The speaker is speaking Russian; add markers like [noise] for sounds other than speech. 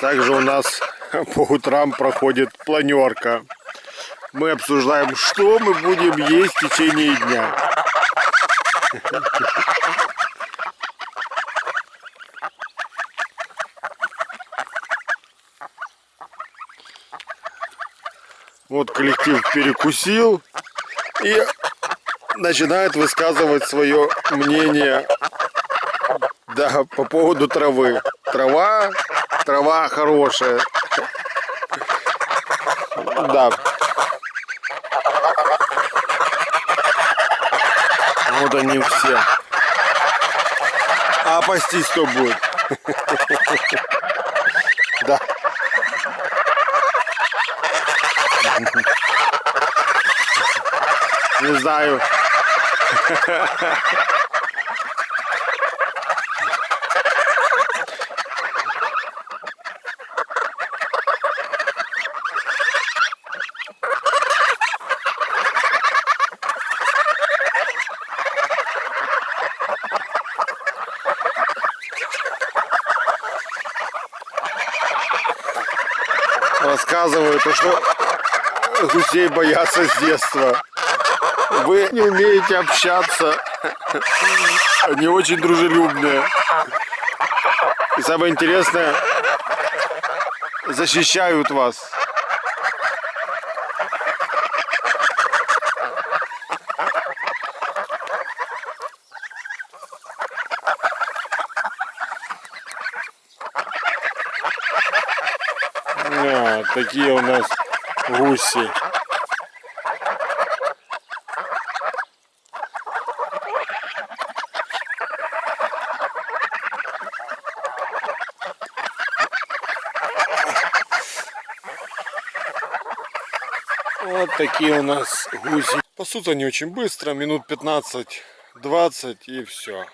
Также у нас [laughs] по утрам проходит планерка. Мы обсуждаем, что мы будем есть в течение дня. Вот коллектив перекусил и начинает высказывать свое мнение да, по поводу травы. Трава, трава хорошая. Да. Вот они все. А пастись кто будет? Да. Не знаю. Рассказывают, что гусей боятся с детства. Вы не умеете общаться. Они очень дружелюбные. И самое интересное, защищают вас. А, такие у нас гуси. Вот такие у нас гуси. Пасутся они очень быстро, минут 15-20 и все.